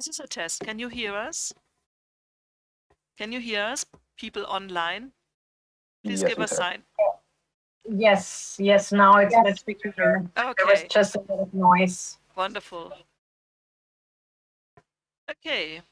This is a test. Can you hear us? Can you hear us, people online? Please Yes, give we a can. sign. Yes, yes, now it's Yes. much clearer. There was just a bit of noise. wonderful. Okay.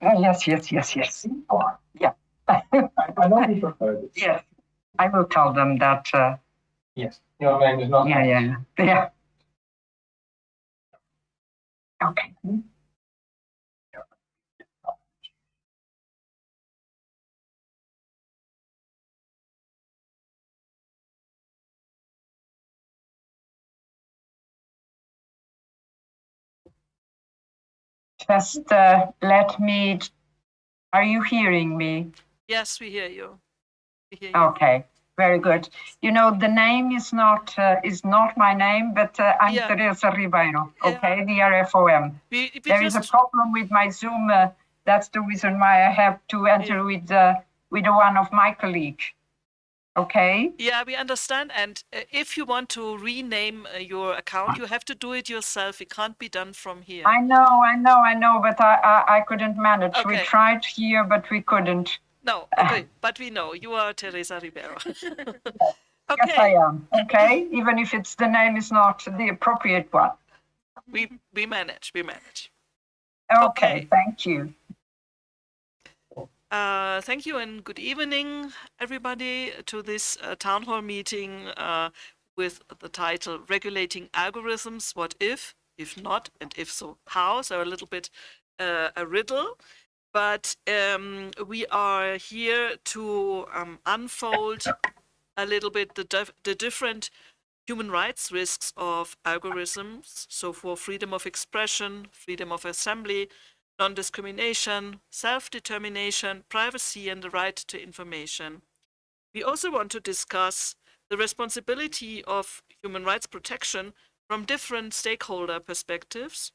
Uh, Yes, yes, yes, yes. Yeah. I know people heard it. Yes, I will tell them that, uh, Yes, your name is not. yeah, yeah, yeah. Okay. Just uh, let me, are you hearing me? Yes, we hear you. We hear you. Okay, very good. You know, the name is not, uh, is not my name, but uh, I'm Yeah. Teresa Ribeiro, Yeah. okay, the RFOM. We, we There is a problem with my Zoom. uh, That's the reason why I have to enter with, uh, with one of my colleague. Okay? yeah, we understand. And uh, if you want to rename uh, your account, you have to do it yourself. It can't be done from here. I know, I know, I know, but I, I, I couldn't manage. We tried here, but we couldn't. No, okay, but we know you are Teresa Ribeiro. Yes, I am, okay? Even if it's, the name is not the appropriate one. we we manage, we manage. Okay, Okay. thank you. Uh, thank you and good evening, everybody, to this uh, town hall meeting uh, with the title "Regulating Algorithms: What If, If Not, and If So, How?" So a little bit uh, a riddle, but um, we are here to um, unfold a little bit the the different human rights risks of algorithms. So for freedom of expression, freedom of assembly, non-discrimination, self-determination, privacy, and the right to information. We also want to discuss the responsibility of human rights protection from different stakeholder perspectives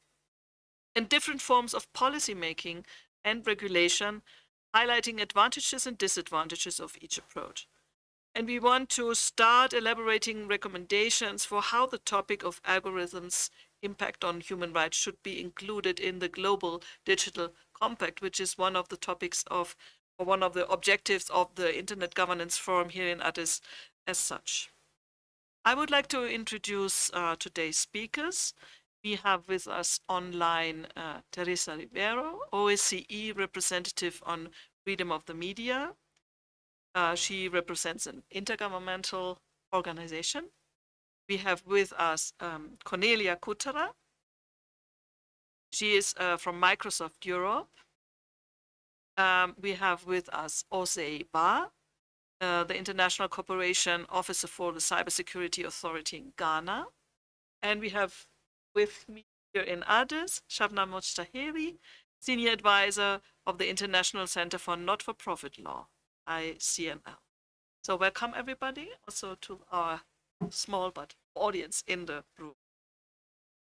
and different forms of policy making and regulation, highlighting advantages and disadvantages of each approach. And we want to start elaborating recommendations for how the topic of algorithms impact on human rights should be included in the global digital compact, which is one of the topics of, or one of the objectives of the Internet Governance Forum here in Addis as such. I would like to introduce uh, today's speakers. We have with us online uh, Teresa Ribeiro, OSCE representative on freedom of the media. Uh, she represents an intergovernmental organization. We have with us um, Cornelia Kutterer. She is uh, from Microsoft Europe. Um, we have with us Osei Ba, uh, the International Cooperation Officer for the Cybersecurity Authority in Ghana. And we have with me here in Addis, Shabnam Mojtahedi, Senior Advisor of the International Center for Not-for-Profit Law, ICNL. So welcome everybody also to our small but audience in the room.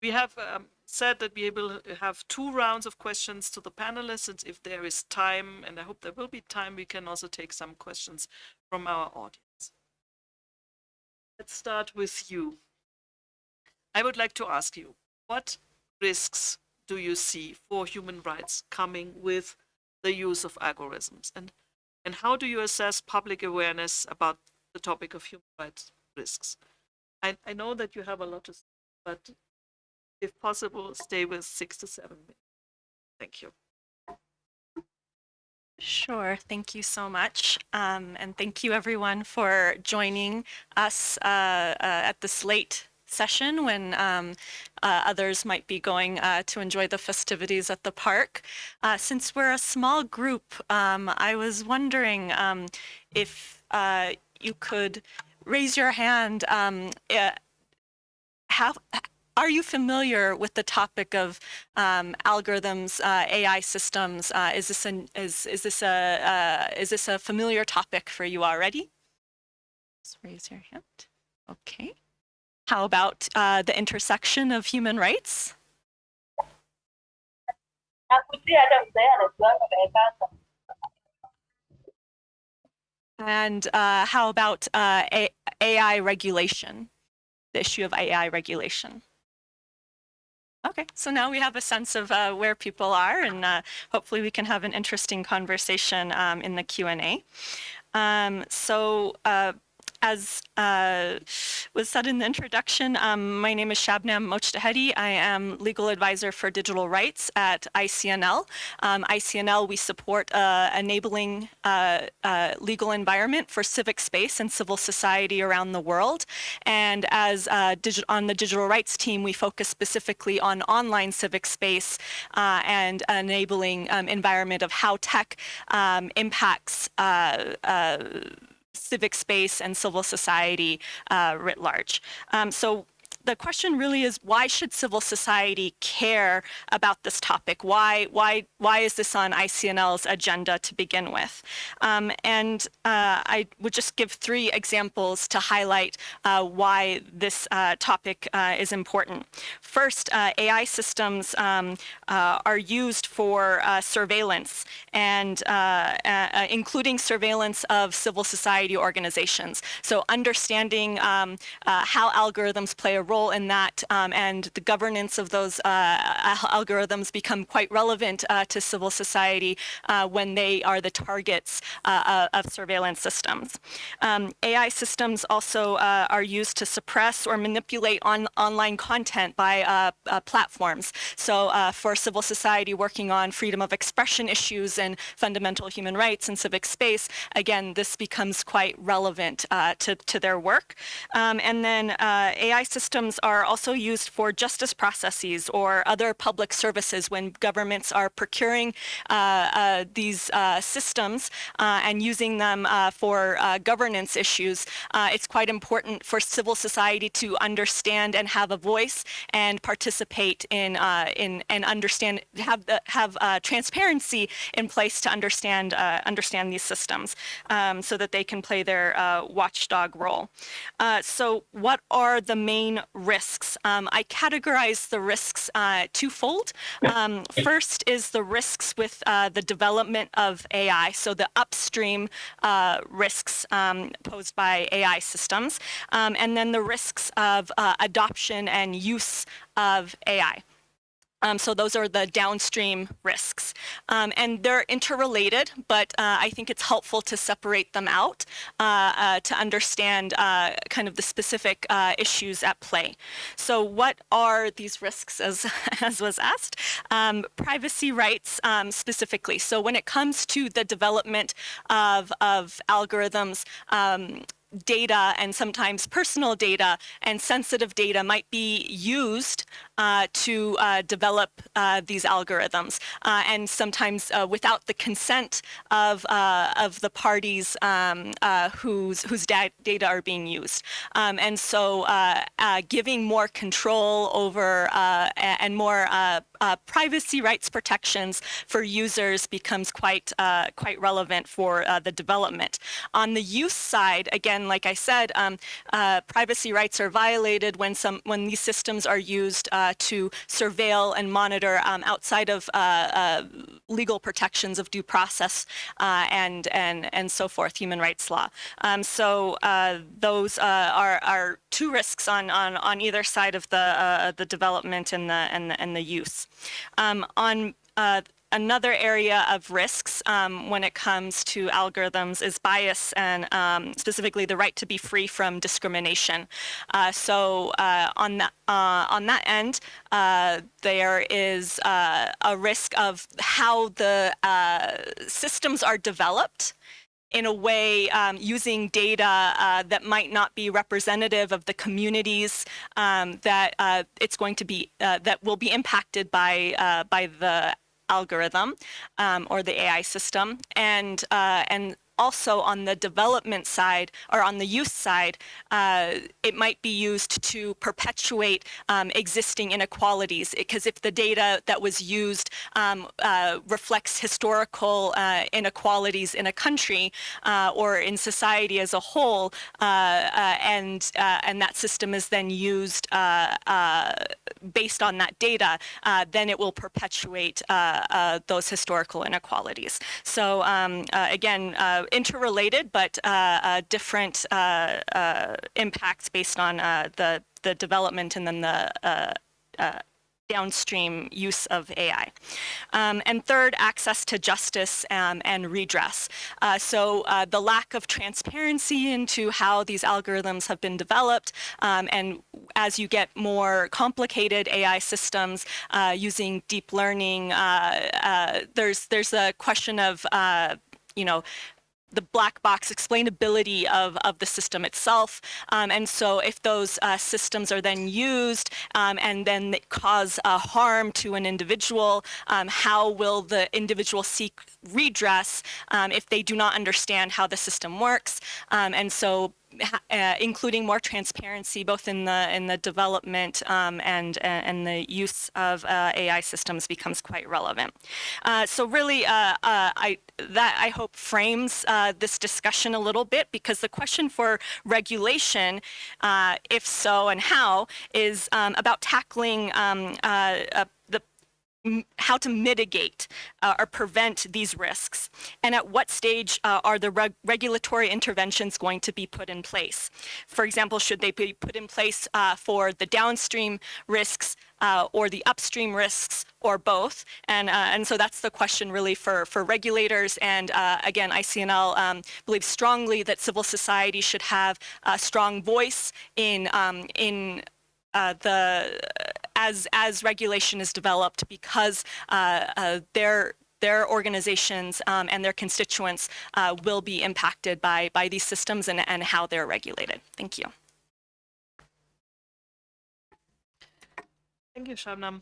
We have um, said that we will have two rounds of questions to the panelists, and if there is time, and I hope there will be time, we can also take some questions from our audience. Let's start with you. I would like to ask you, what risks do you see for human rights coming with the use of algorithms? And, and how do you assess public awareness about the topic of human rights risks? I, I know that you have a lot to say, but if possible, stay with six to seven minutes. Thank you. Sure. Thank you so much. Um, and thank you everyone for joining us uh, uh, at this late session when um, uh, others might be going uh, to enjoy the festivities at the park. Uh, since we're a small group, um, I was wondering um, if uh, you could raise your hand. Um, uh, have are you familiar with the topic of um, algorithms, uh, AI systems? Uh, is this an, is is this a uh, is this a familiar topic for you already? Just raise your hand. Okay. How about uh, the intersection of human rights? And uh, how about uh, AI regulation? The issue of AI regulation. Okay, so now we have a sense of uh, where people are, and uh, hopefully we can have an interesting conversation um, in the Q and A. Um, so uh, as uh, was said in the introduction, um, my name is Shabnam Mojtahedi. I am legal advisor for digital rights at ICNL. Um, ICNL, we support uh, enabling uh, uh, legal environment for civic space and civil society around the world. And as uh, on the digital rights team, we focus specifically on online civic space uh, and enabling um, environment of how tech um, impacts civic space and civil society uh, writ large. Um, so the question really is why should civil society care about this topic? Why why why is this on ICNL's agenda to begin with? Um, and uh, I would just give three examples to highlight uh, why this uh, topic uh, is important. First, uh, AI systems um, uh, are used for surveillance and including surveillance of civil society organizations. So understanding um, how algorithms play a role in that um, and the governance of those uh, algorithms become quite relevant uh, to civil society uh, when they are the targets uh, of surveillance systems. Um, AI systems also uh, are used to suppress or manipulate on online content by platforms. So for civil society working on freedom of expression issues and fundamental human rights and civic space, again, this becomes quite relevant to, to their work. Um, and then AI systems are also used for justice processes or other public services when governments are procuring uh, uh, these uh, systems uh, and using them uh, for uh, governance issues. it's quite important for civil society to understand and have a voice and participate in, in and understand, have, the, have transparency in place to understand, understand these systems um, so that they can play their watchdog role. so what are the main risks. Um, I categorize the risks uh, twofold. Um, first is the risks with uh, the development of AI, so the upstream uh, risks um, posed by AI systems, um, and then the risks of uh, adoption and use of AI. Um, so those are the downstream risks. Um, and they're interrelated, but uh, I think it's helpful to separate them out uh, uh, to understand uh, kind of the specific uh, issues at play. So what are these risks as, as was asked? Um, privacy rights um, specifically. So when it comes to the development of, of algorithms, um, data and sometimes personal data and sensitive data might be used uh, to uh, develop uh, these algorithms uh, and sometimes uh, without the consent of, uh, of the parties um, whose, whose da data are being used. Um, and so giving more control over and more privacy rights protections for users becomes quite, quite relevant for the development. On the use side, again, like I said, um, privacy rights are violated when, some, when these systems are used uh, to surveil and monitor um, outside of uh, uh, legal protections of due process uh, and and and so forth, human rights law. Um, so those are are two risks on on on either side of the the development and the and the, and the use. Um, on Another area of risks um, when it comes to algorithms is bias and um, specifically the right to be free from discrimination. Uh, so uh, on, that, uh, on that end, uh, there is uh, a risk of how the uh, systems are developed in a way um, using data uh, that might not be representative of the communities um, that uh, it's going to be uh, that will be impacted by by the algorithm um, or the AI system, and uh, and also on the development side or on the use side, uh, it might be used to perpetuate um, existing inequalities. Because if the data that was used um, uh, reflects historical uh, inequalities in a country uh, or in society as a whole, uh, and and that system is then used based on that data, then it will perpetuate those historical inequalities. So um, again, interrelated, but different impacts based on the the development and then the downstream use of AI. Um, and third, access to justice um, and redress. Uh, so uh, the lack of transparency into how these algorithms have been developed um, and as you get more complicated AI systems uh, using deep learning, uh, uh, there's, there's a question of uh, you know, the black box explainability of, of the system itself. Um, and so if those uh, systems are then used um, and then cause uh, harm to an individual, um, how will the individual seek redress um, if they do not understand how the system works? Um, and so uh, including more transparency both in the in the development um, and and the use of uh, AI systems becomes quite relevant. Uh, so really, uh, uh, I that I hope frames uh, this discussion a little bit because the question for regulation, if so and how, is um, about tackling um, how to mitigate uh, or prevent these risks and at what stage uh, are the reg regulatory interventions going to be put in place. For example, should they be put in place uh, for the downstream risks uh, or the upstream risks or both? And, uh, and so that's the question really for, for regulators. And uh, again, ICNL um, believes strongly that civil society should have a strong voice in, um, in the as as regulation is developed because uh, uh, their their organizations um, and their constituents uh, will be impacted by by these systems and, and how they're regulated. Thank you. Thank you, Shabnam,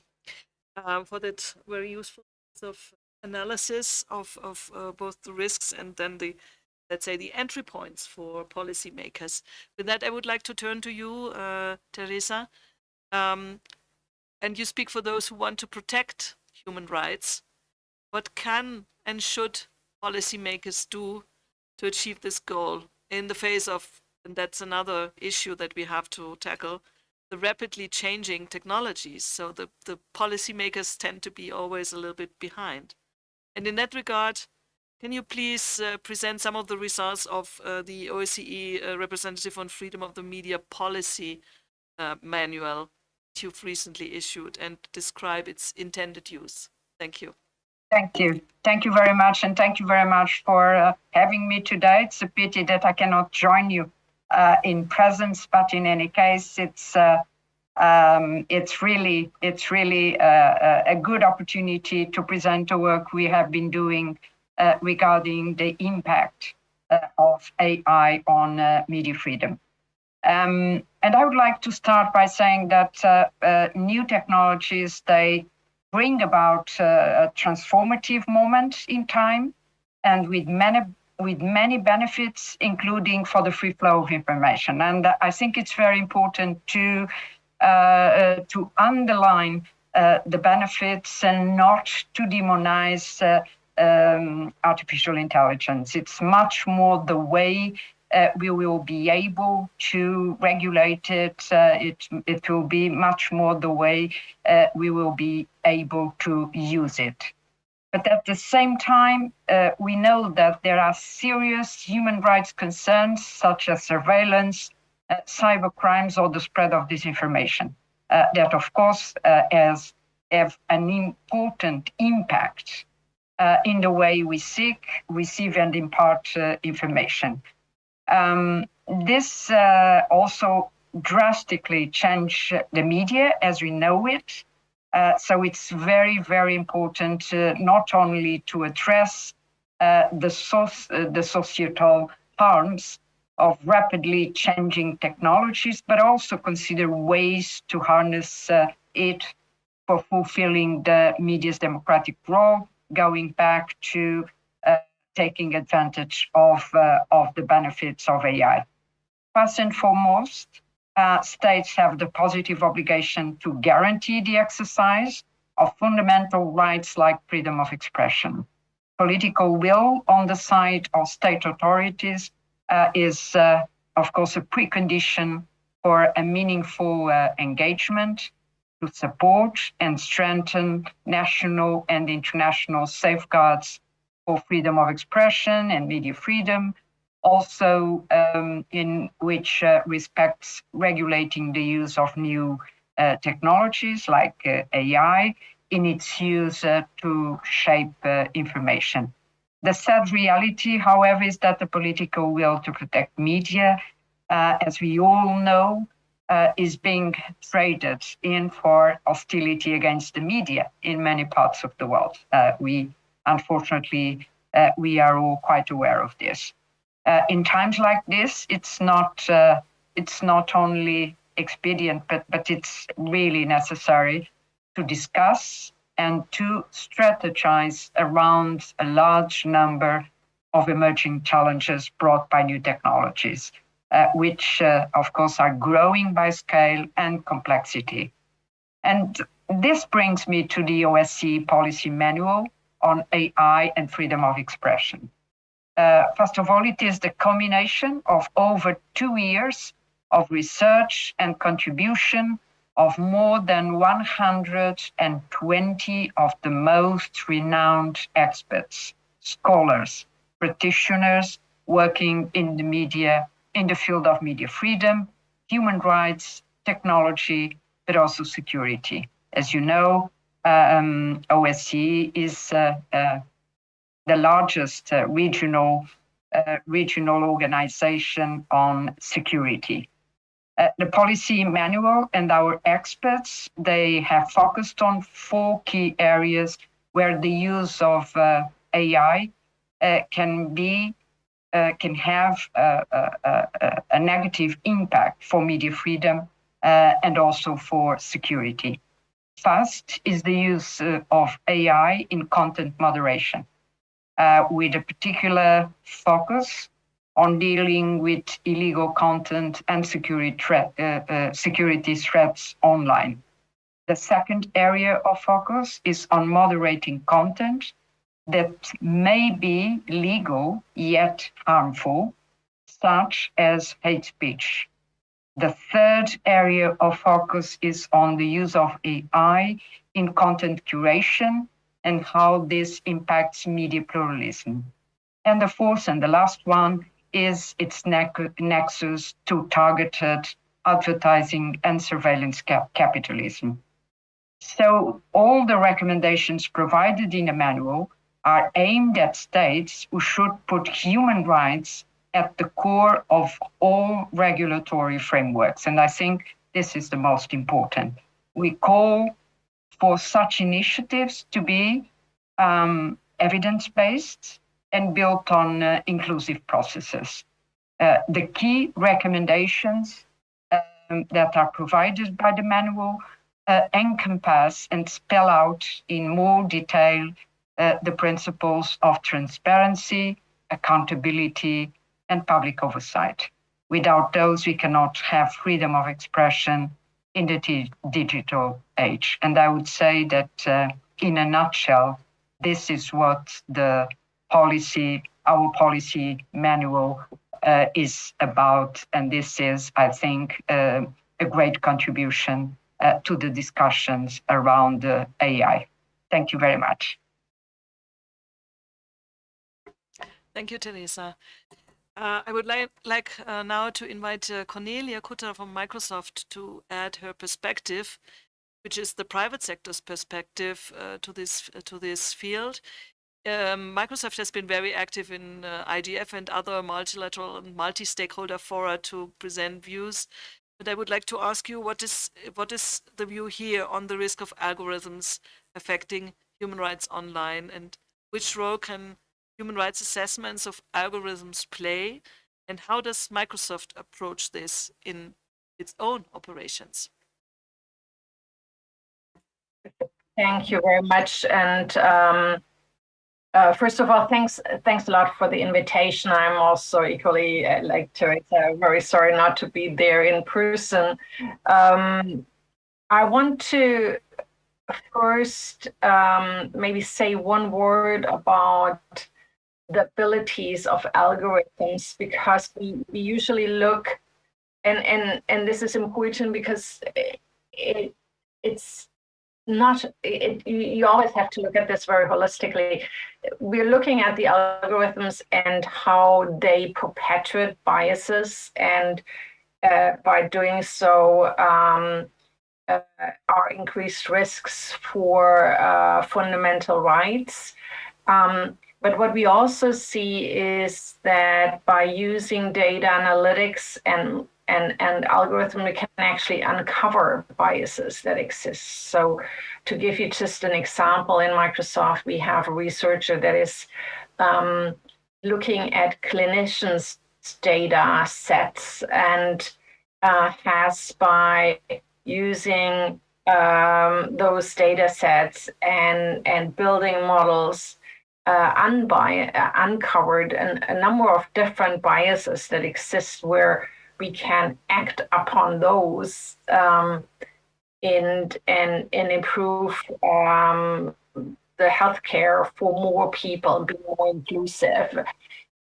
uh, for that very useful of analysis of, of uh, both the risks and then the, let's say, the entry points for policymakers. With that, I would like to turn to you, uh, Teresa. Um, and you speak for those who want to protect human rights. What can and should policymakers do to achieve this goal in the face of, and that's another issue that we have to tackle, the rapidly changing technologies. So the, the policymakers tend to be always a little bit behind. And in that regard, can you please uh, present some of the results of uh, the OSCE uh, Representative on Freedom of the Media Policy uh, Manual you've recently issued and describe its intended use. Thank you. Thank you. Thank you very much. And thank you very much for uh, having me today. It's a pity that I cannot join you uh, in presence, but in any case, it's uh, um, it's really it's really uh, uh, a good opportunity to present the work we have been doing uh, regarding the impact of AI on media freedom. Um, and I would like to start by saying that uh, uh, new technologies, they bring about uh, a transformative moment in time and with many with many benefits, including for the free flow of information. And I think it's very important to uh, uh, to underline the benefits and not to demonize um, artificial intelligence. It's much more the way uh, we will be able to regulate it. Uh, it. It will be much more the way uh, we will be able to use it. But at the same time, uh, we know that there are serious human rights concerns such as surveillance, uh, cyber crimes, or the spread of disinformation uh, that, of course, has have an important impact in the way we seek, receive, and impart information. Um, this uh, also drastically changed the media as we know it. Uh, so it's very, very important uh, not only to address uh, the, soci uh, the societal harms of rapidly changing technologies, but also consider ways to harness uh, it for fulfilling the media's democratic role, going back to taking advantage of, uh, of the benefits of AI. First and foremost, uh, states have the positive obligation to guarantee the exercise of fundamental rights like freedom of expression. Political will on the side of state authorities uh, is, uh, of course, a precondition for a meaningful uh, engagement to support and strengthen national and international safeguards for freedom of expression and media freedom, also um, in which uh, respects regulating the use of new uh, technologies like uh, AI in its use uh, to shape uh, information. The sad reality, however, is that the political will to protect media, uh, as we all know, is being traded in for hostility against the media in many parts of the world. we, unfortunately, we are all quite aware of this. in times like this, it's not it's not only expedient, but, but it's really necessary to discuss and to strategize around a large number of emerging challenges brought by new technologies, uh, which, uh, of course, are growing by scale and complexity. And this brings me to the OSCE policy manual on AI and freedom of expression. Uh, first of all, it is the culmination of over two years of research and contribution of more than 120 of the most renowned experts, scholars, practitioners working in the media, in the field of media freedom, human rights, technology, but also security. As you know, um, OSCE is uh, uh, the largest uh, regional regional organization on security. Uh, the policy manual and our experts, they have focused on four key areas where the use of uh, AI uh, can be, can have a, a, a, negative impact for media freedom and also for security. First is the use of AI in content moderation, with a particular focus on dealing with illegal content and security, uh, uh, security threats online. The second area of focus is on moderating content that may be legal yet harmful, such as hate speech. The third area of focus is on the use of AI in content curation and how this impacts media pluralism. And the fourth and the last one is its nexus to targeted advertising and surveillance cap capitalism. So all the recommendations provided in the manual are aimed at states who should put human rights at the core of all regulatory frameworks. And I think this is the most important. We call for such initiatives to be um, evidence-based, and built on uh, inclusive processes. Uh, the key recommendations um, that are provided by the manual uh, encompass and spell out in more detail uh, the principles of transparency, accountability, and public oversight. Without those, we cannot have freedom of expression in the digital age. And I would say that uh, in a nutshell, this is what the policy, our policy manual uh, is about. And this is, I think, uh, a great contribution uh, to the discussions around AI. Thank you very much. Thank you, Teresa. Uh, I would li like uh, now to invite uh, Cornelia Kutter from Microsoft to add her perspective, which is the private sector's perspective to this to this field um, Microsoft has been very active in uh, IGF and other multilateral and multi-stakeholder fora to present views. But I would like to ask you, what is what is the view here on the risk of algorithms affecting human rights online, and which role can human rights assessments of algorithms play, and how does Microsoft approach this in its own operations? Thank you very much, and. Um, Uh, first of all, thanks thanks a lot for the invitation. I'm also equally uh, like Teresa, very sorry not to be there in person. Um, I want to first um, maybe say one word about the abilities of algorithms because we, we usually look and and and this is important because it, it it's not it, you always have to look at this very holistically. We're looking at the algorithms and how they perpetuate biases and uh, by doing so um, uh, are increased risks for uh, fundamental rights. Um, but what we also see is that by using data analytics and and, and algorithm, we can actually uncover biases that exist. So to give you just an example, in Microsoft, we have a researcher that is um, looking at clinicians' data sets and uh, has by using um, those data sets and, and building models uh, unbi- uh, uncovered an, a number of different biases that exist where we can act upon those um, and, and, and improve um, the healthcare for more people, and be more inclusive.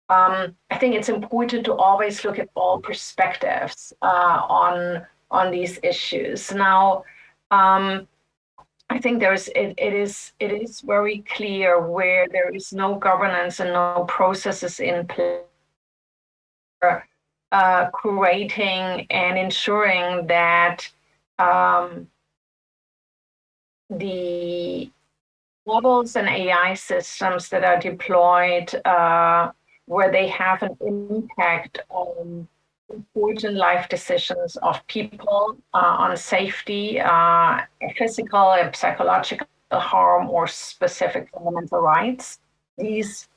Um, I think it's important to always look at all perspectives uh, on on these issues. Now, um, I think there's it, it is it is very clear where there is no governance and no processes in place uh, creating and ensuring that um, the models and AI systems that are deployed uh, where they have an impact on important life decisions of people uh, on safety, uh, physical and psychological harm or specific fundamental rights. These,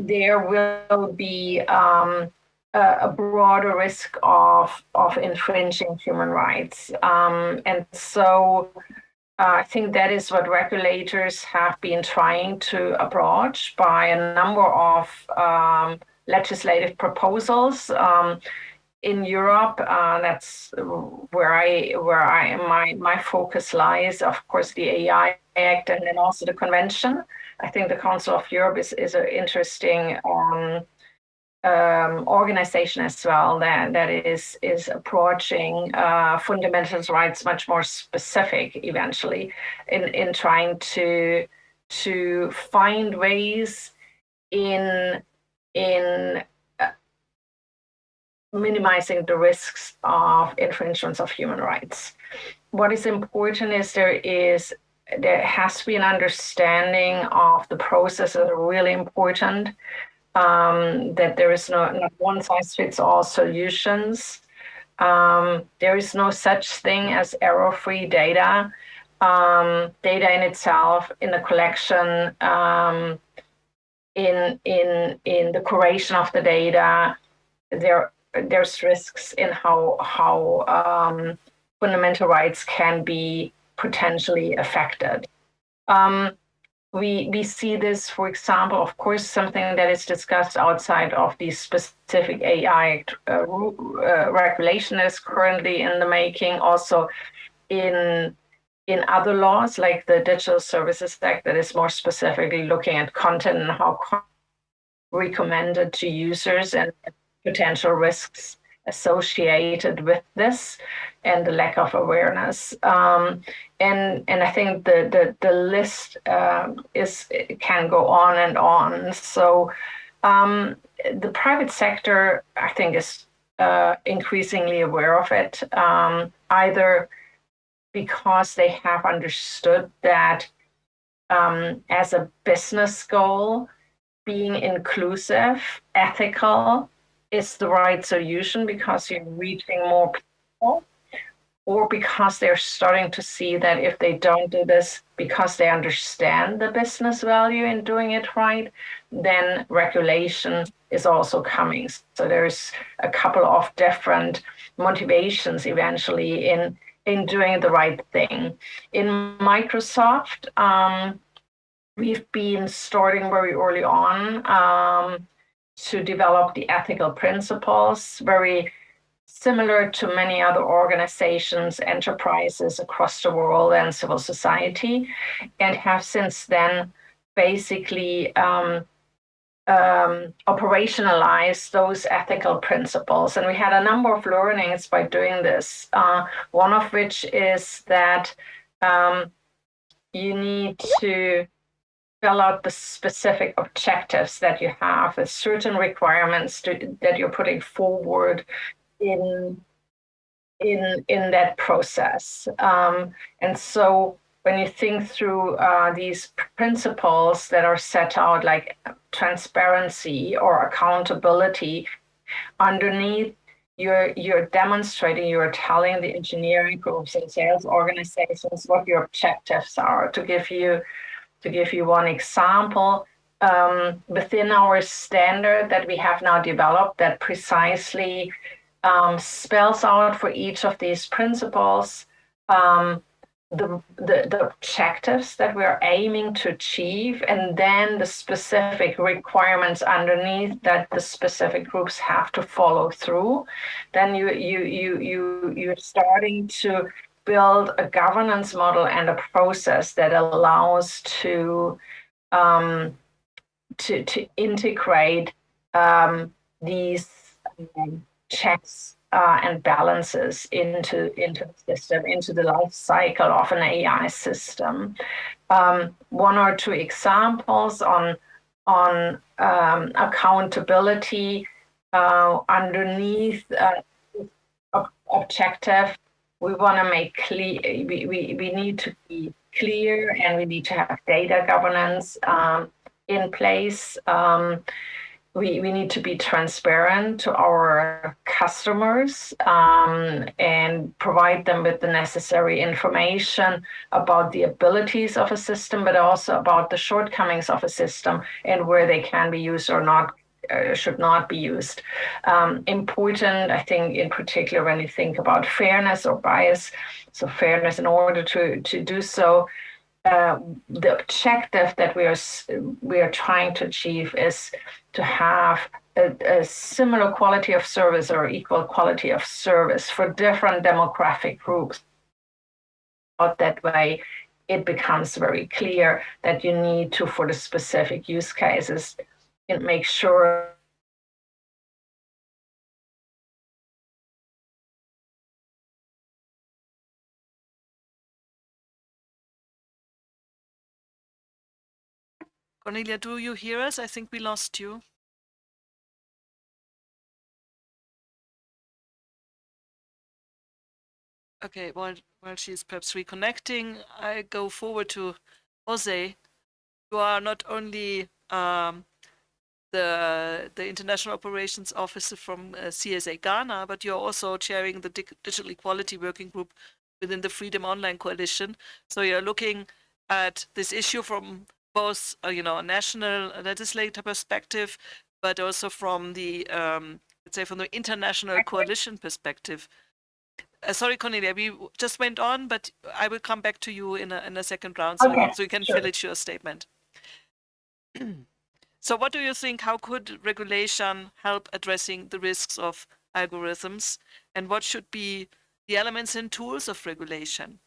there will be um, a, a, broader risk of, of infringing human rights. Um, and so uh, I think that is what regulators have been trying to approach by a number of um, legislative proposals. Um, in Europe, uh, that's where I where I my my focus lies. Of course, the AI Act and then also the convention. I think the Council of Europe is is an interesting um, um, organization as well that that is is approaching uh, fundamental rights much more specific eventually in in trying to to find ways in in minimizing the risks of infringements of human rights. What is important is there is there has to be an understanding of the processes are really important, um, that there is no, no one size fits all solutions. Um, there is no such thing as error-free data. Um, data in itself, in the collection, um, in in in the curation of the data, there there's risks in how how um, fundamental rights can be potentially affected. Um, we we see this, for example, of course, something that is discussed outside of the specific AI uh, uh, regulation is currently in the making. Also, in in other laws like the Digital Services Act, that is more specifically looking at content and how recommended to users and potential risks associated with this and the lack of awareness. Um, and and I think the the, the list uh, is can go on and on. So um, the private sector, I think, is uh, increasingly aware of it, um, either because they have understood that um, as a business goal, being inclusive, ethical, is the right solution because you're reaching more people or because they're starting to see that if they don't do this because they understand the business value in doing it right, then regulation is also coming. So there's a couple of different motivations eventually in in doing the right thing. In Microsoft, um, we've been starting very early on um, to develop the ethical principles, very similar to many other organizations, enterprises across the world and civil society, and have since then basically um, um, operationalize those ethical principles. And we had a number of learnings by doing this. Uh, one of which is that um, you need to out the specific objectives that you have, with certain requirements to, that you're putting forward in in in that process. Um, and so when you think through uh, these principles that are set out, like transparency or accountability, underneath you're you're demonstrating, you're telling the engineering groups and sales organizations what your objectives are. To give you to give you one example, um, within our standard that we have now developed that precisely um, spells out for each of these principles um, the, the, the objectives that we're aiming to achieve and then the specific requirements underneath that the specific groups have to follow through. Then you you you you you're starting to build a governance model and a process that allows to um, to to integrate um, these um, checks uh, and balances into into the system, into the life cycle of an AI system. Um, one or two examples on on um, accountability uh, underneath uh, objective. We want to make clear. We, we we need to be clear, and we need to have data governance um, in place. Um, we, we need to be transparent to our customers um, and provide them with the necessary information about the abilities of a system, but also about the shortcomings of a system and where they can be used or not uh, should not be used. Um, important, I think, in particular, when you think about fairness or bias. So fairness, in order to, to do so, uh, the objective that we are we are trying to achieve is to have a, a, similar quality of service or equal quality of service for different demographic groups. But that way, it becomes very clear that you need to, for the specific use cases, make sure Cornelia, do you hear us? I think we lost you. Okay, while, while she's perhaps reconnecting, I go forward to Jose. You are not only um, the, the International Operations Officer from uh, CSA Ghana, but you're also chairing the Digital Equality Working Group within the Freedom Online Coalition. So you're looking at this issue from both uh, you know a national legislator perspective, but also from the um, let's say from the international coalition perspective. Uh, sorry, Cornelia, we just went on, but I will come back to you in a in a second round, so, okay, so you can sure. finish your statement. so, what do you think? How could regulation help addressing the risks of algorithms, and what should be the elements and tools of regulation?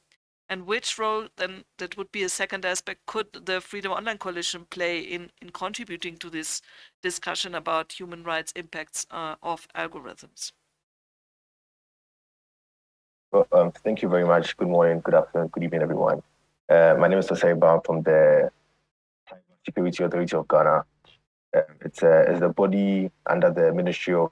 and which role then that would be a second aspect could the freedom online coalition play in in contributing to this discussion about human rights impacts uh, of algorithms well, um, thank you very much good morning good afternoon good evening everyone uh, my name is Tosei from the Security Authority of Ghana. Uh, it's, uh, it's the body under the Ministry of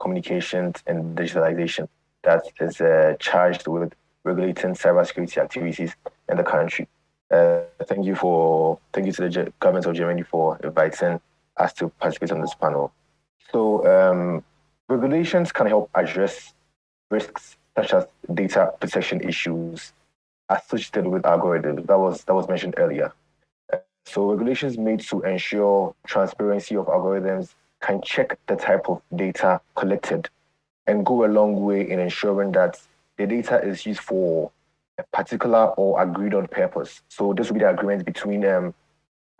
Communications and Digitalization that is uh, charged with regulating cybersecurity activities in the country. Uh, thank you for thank you to the government of Germany for inviting us to participate on this panel. So um, regulations can help address risks such as data protection issues associated with algorithms. That was that was mentioned earlier. So regulations made to ensure transparency of algorithms can check the type of data collected and go a long way in ensuring that the data is used for a particular or agreed on purpose. So this will be the agreement between um,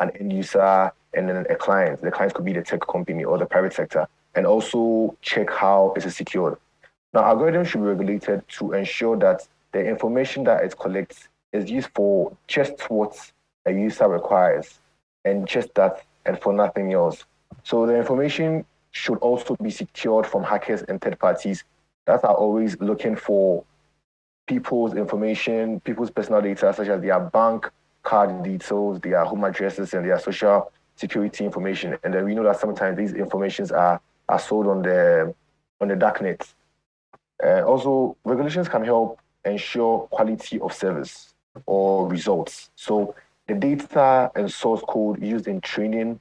an end user and then a client. The client could be the tech company or the private sector, and also check how it is secured. Now, algorithms should be regulated to ensure that the information that it collects is used for just what a user requires and just that and for nothing else. So the information should also be secured from hackers and third parties that are always looking for people's information, people's personal data, such as their bank card details, their home addresses, and their social security information. And then we know that sometimes these informations are, are sold on the on the darknet. Uh, also, regulations can help ensure quality of service or results. So the data and source code used in training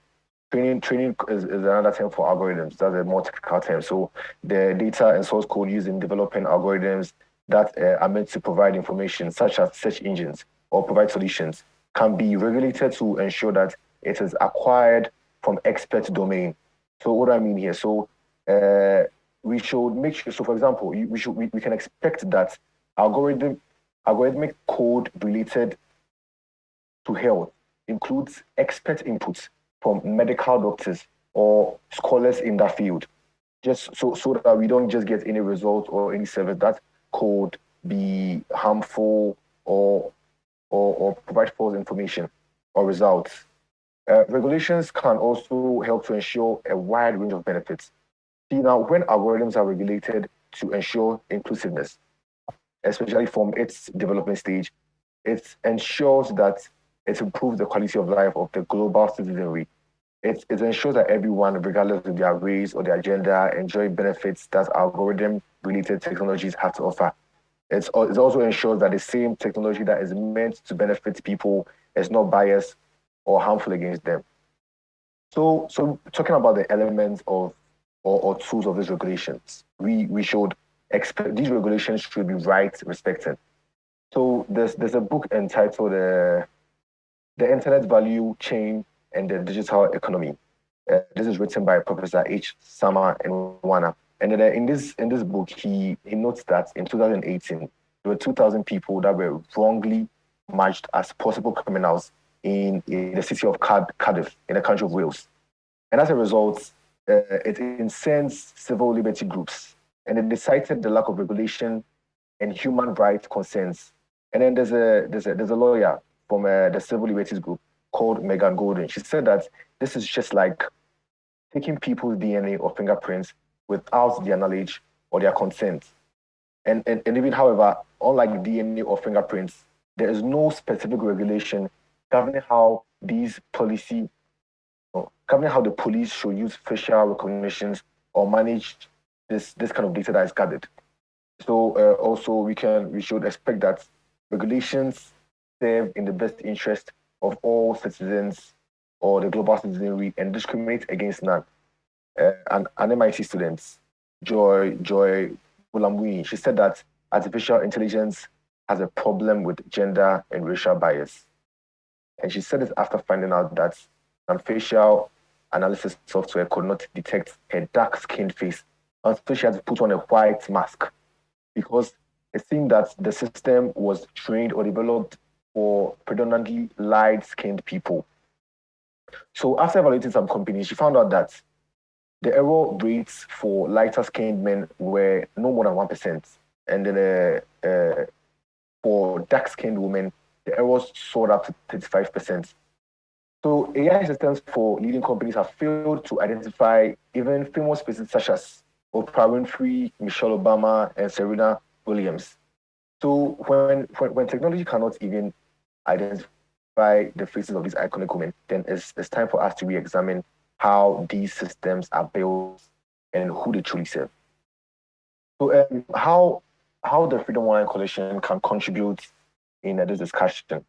training training is, is, another term for algorithms. That's a more technical term. So the data and source code used in developing algorithms that uh, are meant to provide information such as search engines or provide solutions can be regulated to ensure that it is acquired from expert domain. So what i mean here? So uh, we should make sure so for example we should we, we can expect that algorithm algorithmic code related to health includes expert inputs from medical doctors or scholars in that field, just so, so that we don't just get any result or any service that could be harmful or, or, or provide false information or results. Uh, regulations can also help to ensure a wide range of benefits. See, now, when algorithms are regulated to ensure inclusiveness, especially from its development stage, it ensures that it improves the quality of life of the global citizenry. It, it ensures that everyone, regardless of their race or their gender, enjoy benefits that algorithm-related technologies have to offer. It's, it also ensures that the same technology that is meant to benefit people is not biased or harmful against them. So, so talking about the elements of or, or tools of these regulations, we, we should expect these regulations should be right respected. So there's there's a book entitled uh, the Internet Value Chain and the Digital Economy. Uh, this is written by Professor H. Sama Nwana. And then, uh, in this in this book, he, he notes that in 2018, there were 2,000 people that were wrongly matched as possible criminals in, in the city of Cardiff, in the country of Wales. And as a result, uh, it incensed civil liberty groups. And it cited the lack of regulation and human rights concerns. And then there's a, there's a, there's a lawyer, from uh, the civil liberties group called Megan Goulding. She said that this is just like taking people's DNA or fingerprints without their knowledge or their consent. And, and, and even, however, unlike DNA or fingerprints, there is no specific regulation governing how these policy, governing how the police should use facial recognitions or manage this, this kind of data that is gathered. So uh, also we can we should expect that regulations serve in the best interest of all citizens or the global citizenry and discriminate against none. Uh, and an MIT student, Joy Joy Buolamwini, she said that artificial intelligence has a problem with gender and racial bias. And she said this after finding out that some facial analysis software could not detect her dark-skinned face until she had to put on a white mask because it seemed that the system was trained or developed for predominantly light-skinned people. So after evaluating some companies, she found out that the error rates for lighter-skinned men were no more than 1%. And then uh, uh, for dark-skinned women, the errors soared up to 35%. So AI systems for leading companies have failed to identify even famous faces such as Oprah Winfrey, Michelle Obama, and Serena Williams. So when, when, when technology cannot even identify the faces of these iconic women, then it's, it's time for us to re-examine how these systems are built and who they truly serve. So um, how how the Freedom Online Coalition can contribute in uh, this discussion.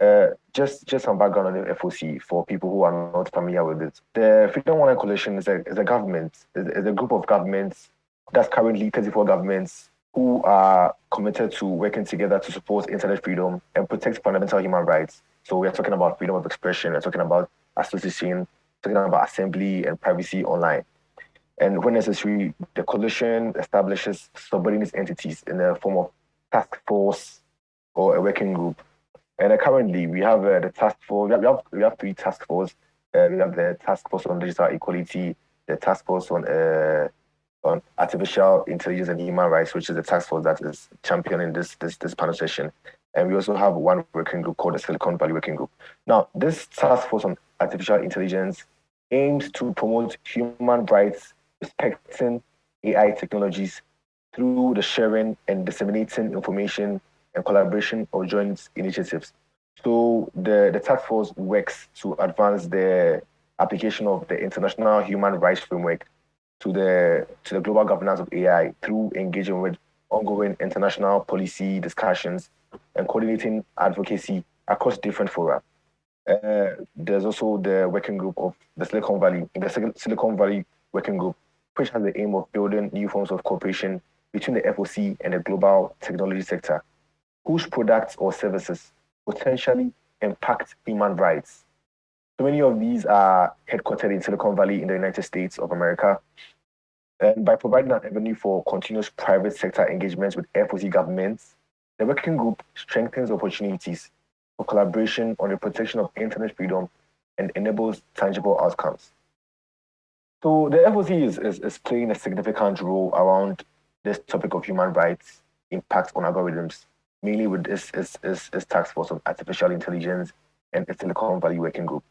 Uh, just just some background on the FOC for people who are not familiar with it. The Freedom Online Coalition is a, is a government, is, is a group of governments that's currently 34 governments who are committed to working together to support internet freedom and protect fundamental human rights. So we're talking about freedom of expression, we're talking about association, talking about assembly and privacy online. And when necessary, the coalition establishes subordinate entities in the form of task force or a working group And uh, currently, we have uh, the task force. We have, we have three task forces. Uh, we have the task force on digital equality, the task force on uh, on artificial intelligence and human rights, which is the task force that is championing this this this panel session. And we also have one working group called the Silicon Valley Working Group. Now, this task force on artificial intelligence aims to promote human rights, respecting AI technologies through the sharing and disseminating information and collaboration of joint initiatives. So the, the task force works to advance the application of the international human rights framework to the to the global governance of AI through engaging with ongoing international policy discussions and coordinating advocacy across different fora. Uh, there's also the working group of the Silicon Valley, the Silicon Valley Working Group, which has the aim of building new forms of cooperation between the FOC and the global technology sector, whose products or services potentially impact human rights. So many of these are headquartered in Silicon Valley in the United States of America. And by providing an avenue for continuous private sector engagements with FOC governments, the working group strengthens opportunities for collaboration on the protection of internet freedom and enables tangible outcomes. So the FOC is, is, is playing a significant role around this topic of human rights impact on algorithms, mainly with this, this, this, this task force of artificial intelligence and the Silicon Valley Working Group.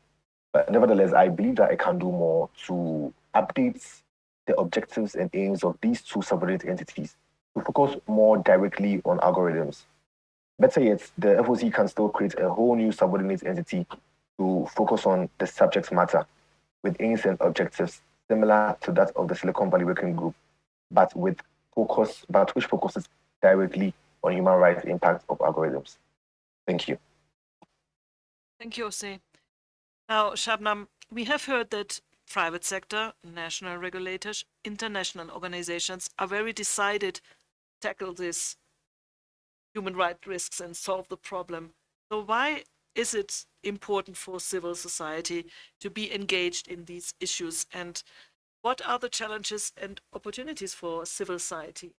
But nevertheless, I believe that I can do more to update the objectives and aims of these two subordinate entities to focus more directly on algorithms. Better yet, the FOC can still create a whole new subordinate entity to focus on the subject matter with aims and objectives similar to that of the Silicon Valley Working Group, but with focus, but which focuses directly on human rights impact of algorithms. Thank you. Thank you, Jose. Now, Shabnam, we have heard that private sector, national regulators, international organizations are very decided to tackle these human rights risks and solve the problem. So why is it important for civil society to be engaged in these issues and what are the challenges and opportunities for civil society?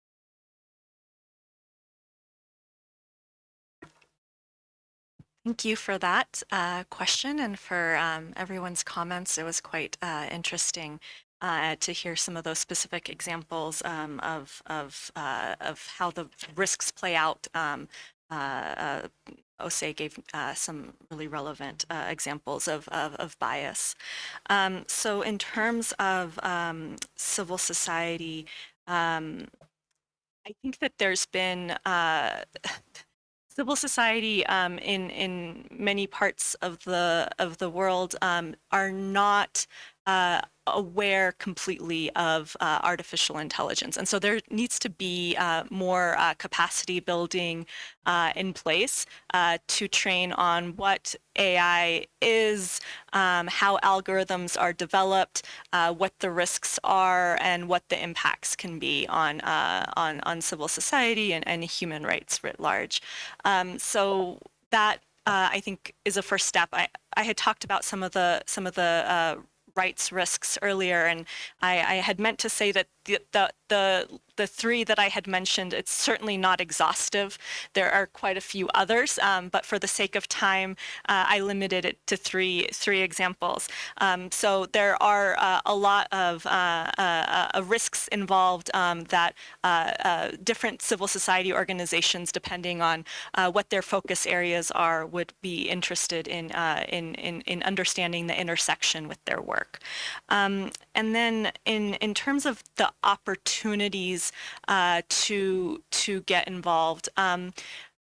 Thank you for that uh, question and for um, everyone's comments. It was quite uh, interesting uh, to hear some of those specific examples um, of of uh, of how the risks play out. Um, uh, Ose gave uh, some really relevant uh, examples of, of, of bias. Um, so in terms of um, civil society, um, I think that there's been uh, civil society um, in in many parts of the of the world um, are not uh, aware completely of uh, artificial intelligence. And so there needs to be uh, more uh, capacity building uh, in place uh, to train on what AI is, um, how algorithms are developed, uh, what the risks are, and what the impacts can be on, on, on civil society and, and human rights writ large. Um, so that I think is a first step. I, I had talked about some of the some of the rights risks earlier, and I, I had meant to say that the, the, the, the three that I had mentioned, it's certainly not exhaustive. There are quite a few others, um, but for the sake of time, uh, I limited it to three, three examples. Um, so there are uh, a lot of uh, uh, uh risks involved um, that uh, different civil society organizations, depending on what their focus areas are, would be interested in, in, in, in understanding the intersection with their work. And then in, in terms of the opportunities uh, to to get involved. Um,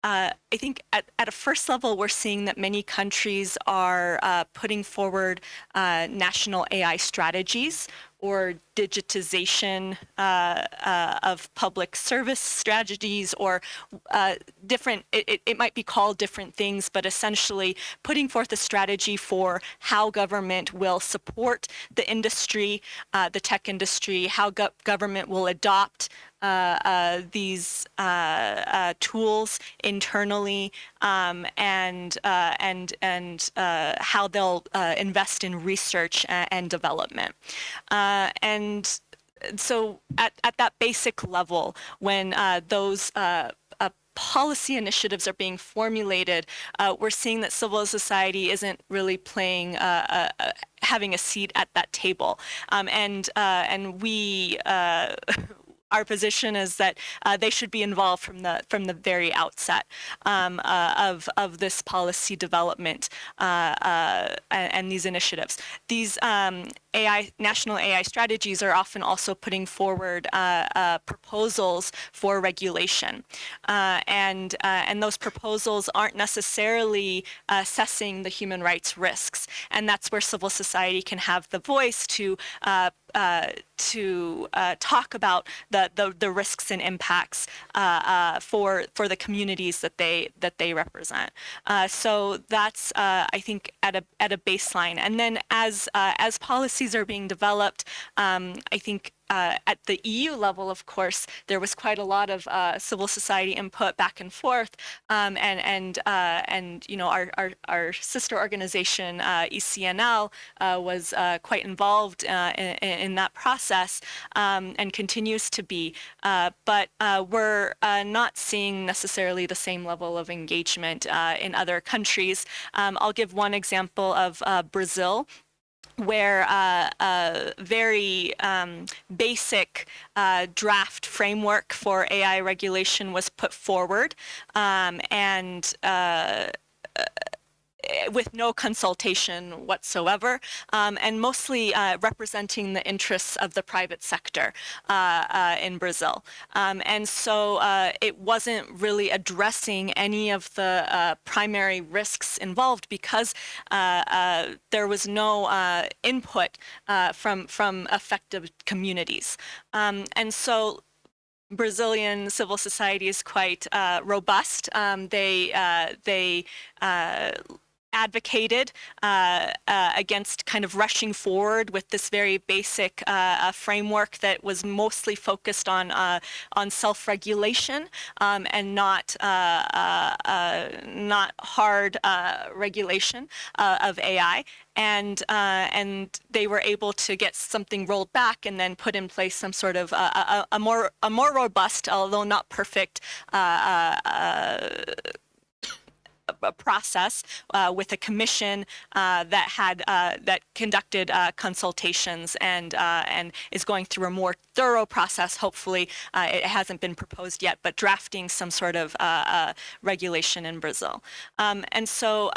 uh, I think at, at a first level, we're seeing that many countries are uh, putting forward uh, national AI strategies or digitization uh, uh, of public service strategies or uh, different, it, it might be called different things, but essentially putting forth a strategy for how government will support the industry, uh, the tech industry, how go government will adopt uh, uh, these tools internally um, and uh, and and how they'll invest in research and, development. and so at, at that basic level, when those policy initiatives are being formulated, uh, we're seeing that civil society isn't really playing uh, uh, having a seat at that table, um, and uh, and we. Our position is that uh, they should be involved from the from the very outset um, uh, of of this policy development uh, uh and, and, these initiatives. These um, AI national AI strategies are often also putting forward uh, uh, proposals for regulation, and and those proposals aren't necessarily assessing the human rights risks, and that's where civil society can have the voice to uh, to uh, talk about the, the, the, risks and impacts uh, uh for for the communities that they that they represent. Uh, so that's I think at a at a baseline, and then as as policies are being developed, um, I think uh, at the EU level, of course, there was quite a lot of uh, civil society input back and forth, um, and and uh, and you know our our, our sister organization uh, ECNL uh, was uh, quite involved in, in, that process um, and continues to be, but we're not seeing necessarily the same level of engagement in other countries. Um, I'll give one example of Brazil where uh, a very um, basic uh, draft framework for AI regulation was put forward, um, and uh, with no consultation whatsoever, um, and mostly uh, representing the interests of the private sector uh, uh, in Brazil. Um, and so uh, it wasn't really addressing any of the uh, primary risks involved because uh, there was no input from from affected communities. Um, and so Brazilian civil society is quite robust. Um, they they advocated uh, uh, against kind of rushing forward with this very basic uh, uh framework that was mostly focused on uh, on self-regulation um, and not uh, not hard regulation of AI. And and they were able to get something rolled back and then put in place some sort of a, a more a more robust, although not perfect process uh, with a commission uh, that had uh, that conducted uh, consultations and uh, and is going through a more thorough process. Hopefully, it hasn't been proposed yet, but drafting some sort of regulation in Brazil. Um, and so.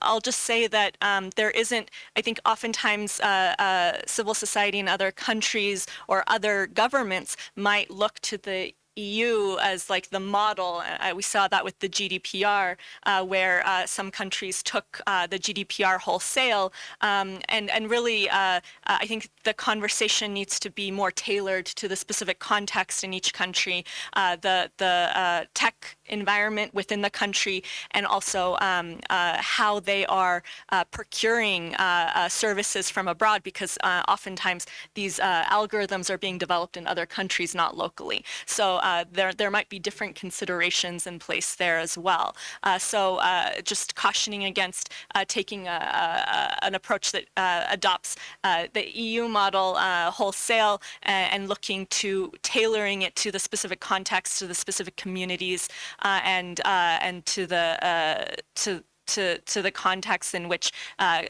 I'll just say that um, there isn't, I think oftentimes uh, uh, civil society in other countries or other governments might look to the EU as like the model. Uh, we saw that with the GDPR, uh, where uh, some countries took uh, the GDPR wholesale. Um, and, and really, uh, uh, I think the conversation needs to be more tailored to the specific context in each country, the, the tech environment within the country, and also um, uh, how they are uh, procuring uh, services from abroad, because oftentimes these algorithms are being developed in other countries, not locally. So uh, there, there might be different considerations in place there as well. Uh, so uh, just cautioning against taking a, a, an approach that adopts the EU model wholesale and, looking to tailoring it to the specific context, to the specific communities, and and to the to to to the context in which uh,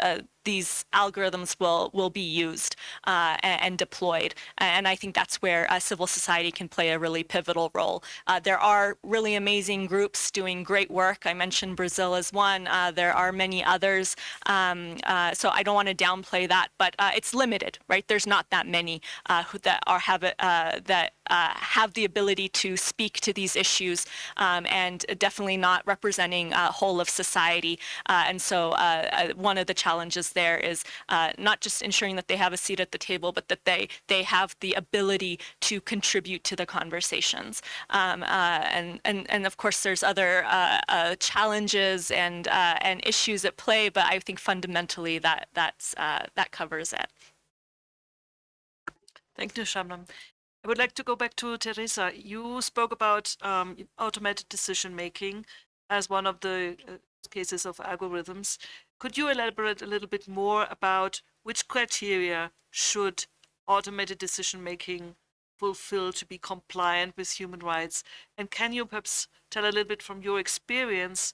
uh, these algorithms will will be used uh, and, deployed. And I think that's where uh, civil society can play a really pivotal role. Uh, there are really amazing groups doing great work. I mentioned Brazil as one. Uh, there are many others. Um, uh, so I don't want to downplay that, but uh, it's limited, right? There's not that many who that are have that have the ability to speak to these issues, um, and definitely not representing a whole of society. and so one of the challenges there is uh, not just ensuring that they have a seat at the table, but that they they have the ability to contribute to the conversations. Um, uh, and and and of course, there's other uh, uh challenges and uh, and issues at play, but I think fundamentally that that's uh, that covers it. Thank you, Shabnam. I would like to go back to Teresa. You spoke about um, automated decision making as one of the cases of algorithms. Could you elaborate a little bit more about which criteria should automated decision making fulfill, to be compliant with human rights? And can you perhaps tell a little bit from your experience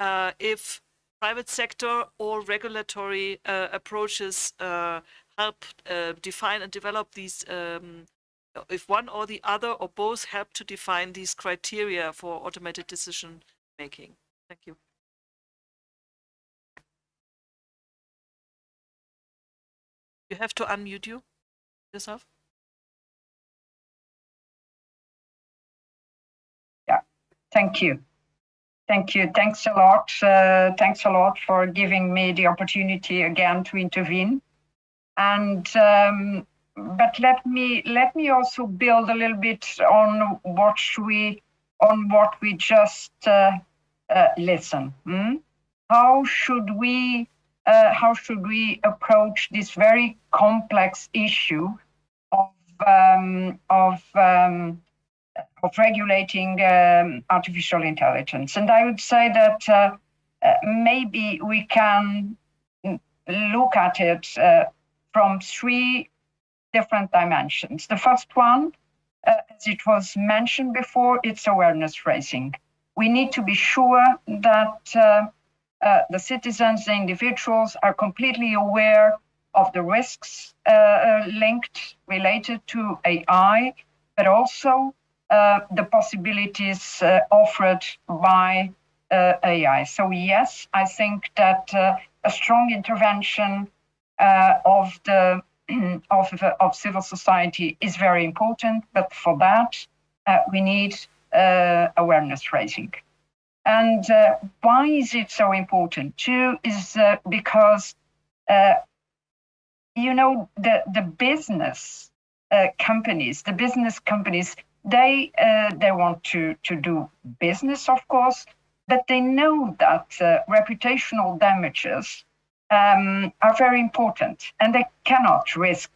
uh, if private sector or regulatory uh, approaches uh, help uh, define and develop these, um, if one or the other or both help to define these criteria for automated decision making? Thank you. You have to unmute you yourself. Yeah, thank you. Thank you. Thanks a lot. Uh, thanks a lot for giving me the opportunity again to intervene. And um, but let me let me also build a little bit on what we on what we just uh, uh, listen. Hmm? How should we uh, how should we approach this very complex issue of um, of um, of regulating um, artificial intelligence. And I would say that uh, uh, maybe we can look at it uh, from three different dimensions. The first one, uh, as it was mentioned before, it's awareness raising. We need to be sure that uh, uh, the citizens, the individuals are completely aware of the risks linked, related to AI, but also uh, the possibilities uh, offered by uh, AI. So yes, I think that a strong intervention of the of, of civil society is very important, but for that we need awareness raising. And uh, why is it so important? Two is uh, because, uh, you know, the, the business companies, the business companies they uh, they want to to do business, of course, but they know that uh, reputational damages um, are very important, and they cannot risk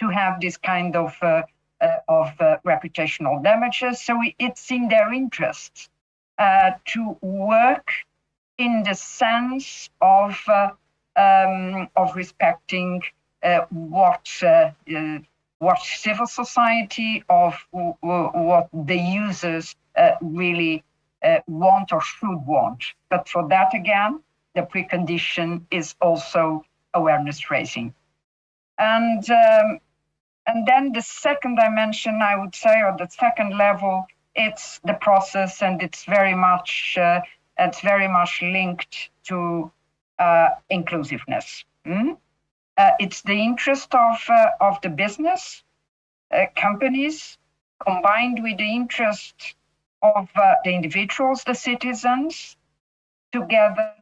to have this kind of uh, uh of uh, reputational damages. So it's in their interest uh, to work in the sense of um, of respecting what what civil society, of what the users uh, really uh, want or should want. But for that, again, the precondition is also awareness raising. And, um, and then the second dimension, I would say, or the second level, it's the process and it's very much, uh, it's very much linked to uh, inclusiveness. Mm? Uh, it's the interest of, uh, of the business uh, companies combined with the interest of uh, the individuals, the citizens, together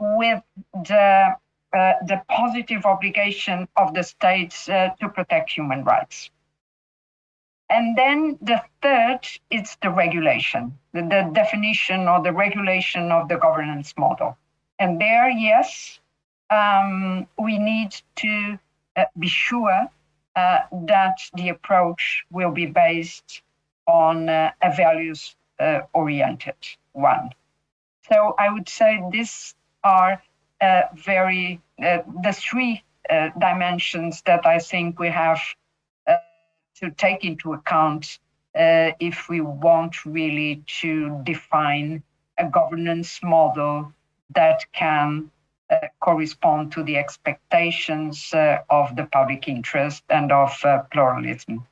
with the, the positive obligation of the states to protect human rights. And then the third is the regulation, the, the, definition or the regulation of the governance model. And there, yes, um, we need to uh, be sure uh, that the approach will be based on uh, a values uh, oriented one. So I would say these are uh, very, uh, the three dimensions that I think we have to take into account if we want really to define a governance model that can uh, correspond to the expectations uh, of the public interest and of uh, pluralism.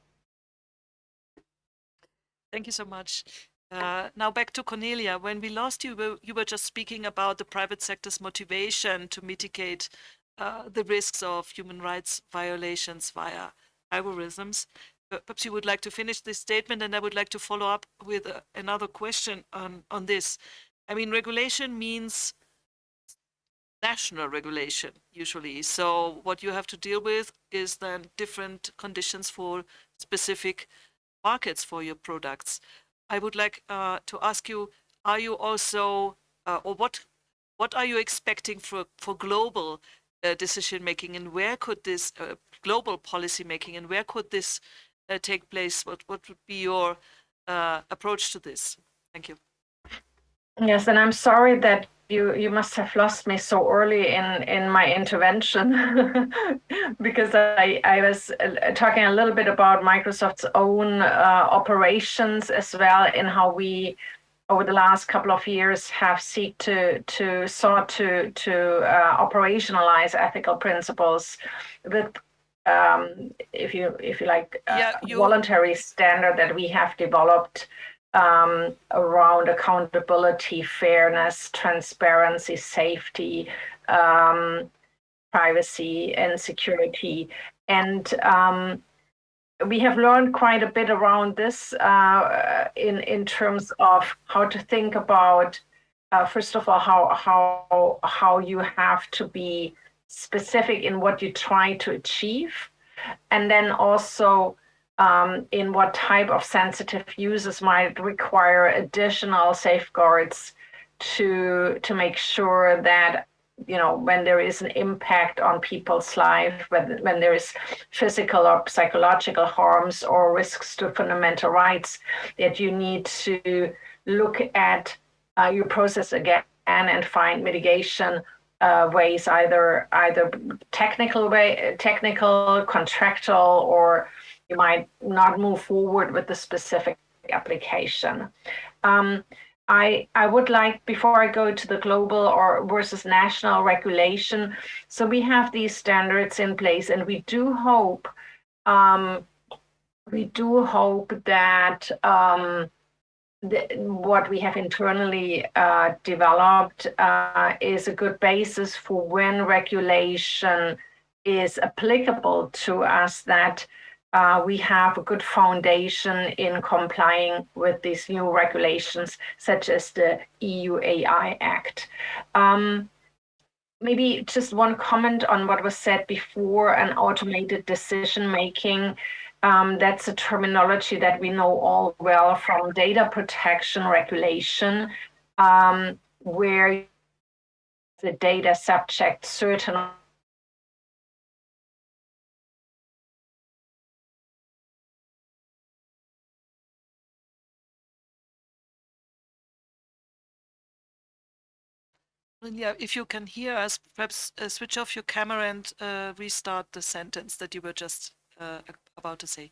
Thank you so much. Uh, now back to Cornelia. When we lost you, you were just speaking about the private sector's motivation to mitigate uh, the risks of human rights violations via algorithms. Perhaps you would like to finish this statement and I would like to follow up with uh, another question on, on this. I mean, regulation means national regulation usually. So what you have to deal with is then different conditions for specific markets for your products. I would like uh, to ask you, are you also, uh, or what, what are you expecting for, for global uh, decision making and where could this uh, global policy making and where could this uh, take place? What, what would be your uh, approach to this? Thank you. Yes, and I'm sorry that you you must have lost me so early in in my intervention because I I was uh, talking a little bit about Microsoft's own uh, operations as well in how we over the last couple of years have seek to to sought to to uh, operationalize ethical principles with um, if you if you like Yeah, you- voluntary standard that we have developed um, around accountability, fairness, transparency, safety, um, privacy, and security. And um, we have learned quite a bit around this uh, in in terms of how to think about. Uh, first of all, how how how you have to be specific in what you try to achieve, and then also um, in what type of sensitive users might require additional safeguards to to make sure that you know when there is an impact on people's life when, when there is physical or psychological harms or risks to fundamental rights that you need to look at uh, your process again and find mitigation uh, ways either either technical way technical contractual or you might not move forward with the specific application. Um, I, I would like, before I go to the global or versus national regulation, so we have these standards in place and we do hope, um, we do hope that um, the, what we have internally uh, developed uh, is a good basis for when regulation is applicable to us that uh, we have a good foundation in complying with these new regulations, such as the EU AI Act. Um, maybe just one comment on what was said before an automated decision making. Um, that's a terminology that we know all well from data protection regulation, um, where the data subject certain Yeah, if you can hear us, perhaps uh, switch off your camera and uh, restart the sentence that you were just uh, about to say.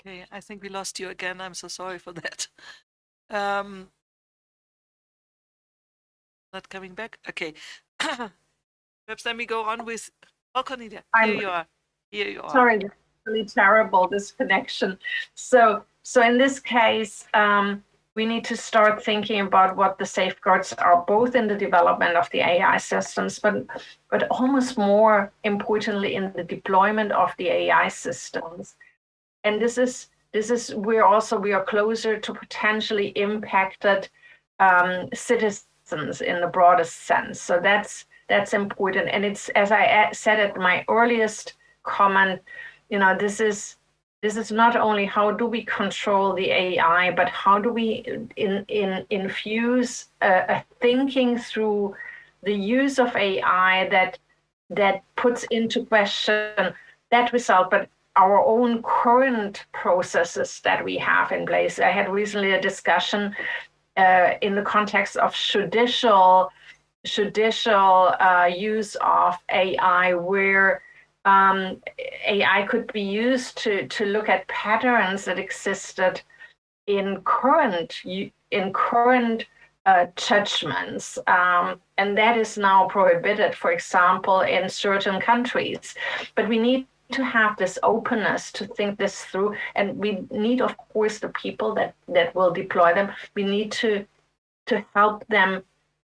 Okay, I think we lost you again. I'm so sorry for that. Um, not coming back. Okay. Perhaps let me go on with. Oh, Cornelia, here I'm- you are. Here you are. sorry, really terrible, this connection. So, so in this case, um, we need to start thinking about what the safeguards are, both in the development of the AI systems, but, but almost more importantly in the deployment of the AI systems. And this is, this is, we're also, we are closer to potentially impacted um, citizens in the broadest sense. So that's, that's important. And it's, as I said at my earliest comment, you know, this is this is not only how do we control the AI, but how do we in, in, infuse a, a thinking through the use of AI that that puts into question that result, but our own current processes that we have in place. I had recently a discussion uh, in the context of judicial judicial uh, use of AI, where um, AI could be used to to look at patterns that existed in current in current uh, judgments, um, and that is now prohibited, for example, in certain countries. But we need to have this openness to think this through, and we need, of course, the people that that will deploy them. We need to to help them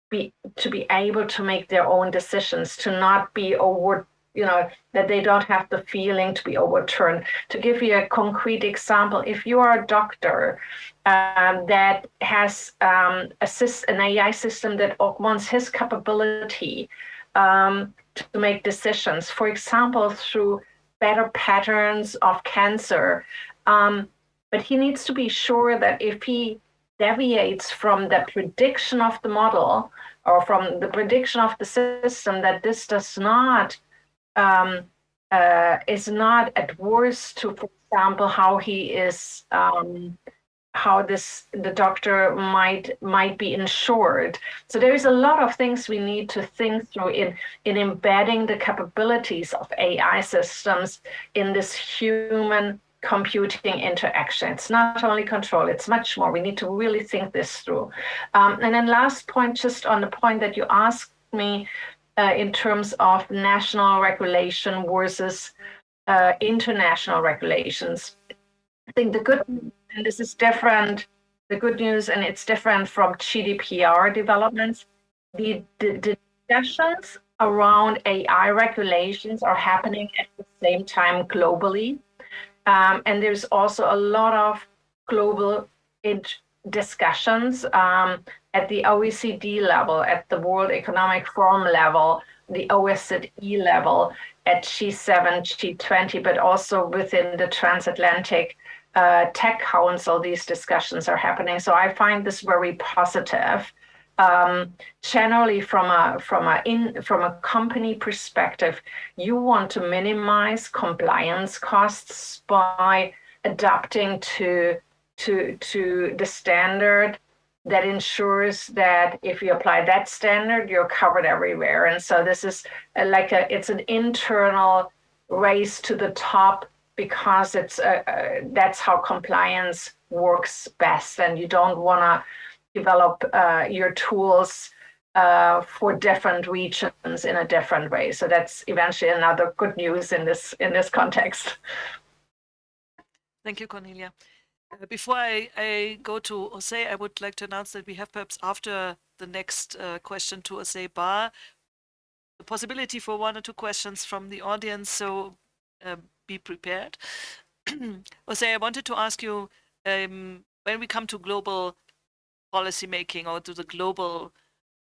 be to be able to make their own decisions, to not be over you know that they don't have the feeling to be overturned. To give you a concrete example if you are a doctor um, that has um, assist, an ai system that augments his capability um, to make decisions for example through better patterns of cancer um, but he needs to be sure that if he deviates from the prediction of the model or from the prediction of the system that this does not um, uh, is not adverse to, for example, how he is um, how this the doctor might might be insured. So there is a lot of things we need to think through in in embedding the capabilities of AI systems in this human computing interaction. It's not only control, it's much more. We need to really think this through. Um, and then last point, just on the point that you asked me uh, in terms of national regulation versus uh, international regulations. I think the good, and this is different, the good news, and it's different from GDPR developments. The, the, the discussions around AI regulations are happening at the same time globally. Um, and there's also a lot of global discussions um, at the OECD level, at the World Economic Forum level, the OSCE level, at G7, G20, but also within the transatlantic uh, tech council, these discussions are happening. So I find this very positive. Um, generally, from a from a in from a company perspective, you want to minimize compliance costs by adapting to to to the standard that ensures that if you apply that standard, you're covered everywhere. And so this is like a, it's an internal race to the top because it's a, a, that's how compliance works best. And you don't want to develop uh, your tools uh, for different regions in a different way. So that's eventually another good news in this in this context. Thank you, Cornelia. Uh, before I, I, go to Jose, I would like to announce that we have perhaps after the next uh, question to Jose Bar, the possibility for one or two questions from the audience, so uh, be prepared. Jose, I wanted to ask you, um, when we come to global policy making or to the global